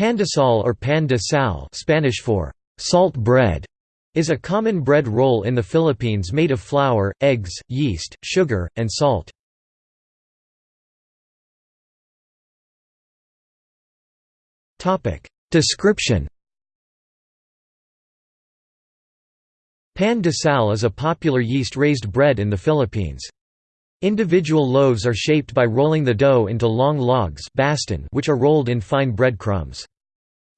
Pandesal or pan de sal Spanish for salt bread is a common bread roll in the Philippines made of flour, eggs, yeast, sugar, and salt. Description Pan de sal is a popular yeast-raised bread in the Philippines. Individual loaves are shaped by rolling the dough into long logs baston which are rolled in fine bread crumbs.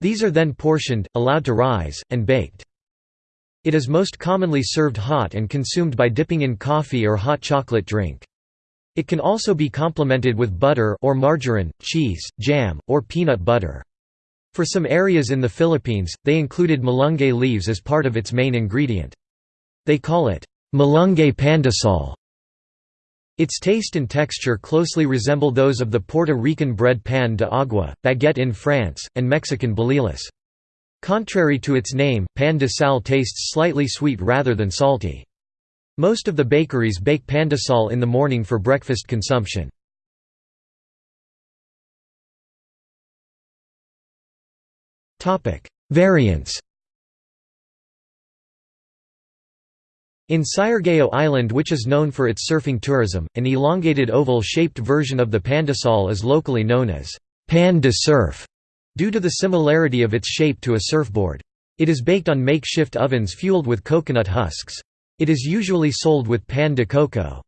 These are then portioned, allowed to rise, and baked. It is most commonly served hot and consumed by dipping in coffee or hot chocolate drink. It can also be complemented with butter or margarine, cheese, jam, or peanut butter. For some areas in the Philippines, they included malunggay leaves as part of its main ingredient. They call it malunggay pandesal. Its taste and texture closely resemble those of the Puerto Rican bread pan de agua, baguette in France, and Mexican bolillos. Contrary to its name, pan de sal tastes slightly sweet rather than salty. Most of the bakeries bake pandesal in the morning for breakfast consumption. Variants In Siargao Island which is known for its surfing tourism, an elongated oval-shaped version of the pandesal is locally known as pan de surf, due to the similarity of its shape to a surfboard. It is baked on makeshift ovens fueled with coconut husks. It is usually sold with pan de coco.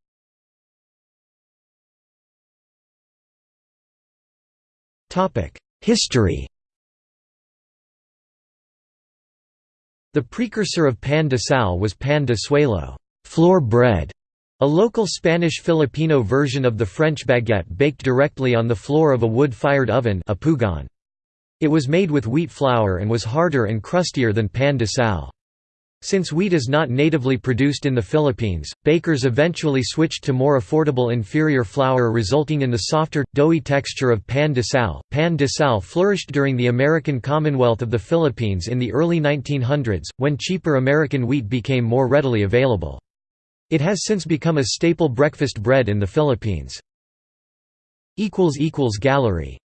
History The precursor of pan de sal was pan de suelo floor bread", a local Spanish-Filipino version of the French baguette baked directly on the floor of a wood-fired oven a pugon. It was made with wheat flour and was harder and crustier than pan de sal. Since wheat is not natively produced in the Philippines, bakers eventually switched to more affordable inferior flour resulting in the softer, doughy texture of pan de sal. Pan de sal flourished during the American Commonwealth of the Philippines in the early 1900s, when cheaper American wheat became more readily available. It has since become a staple breakfast bread in the Philippines. Gallery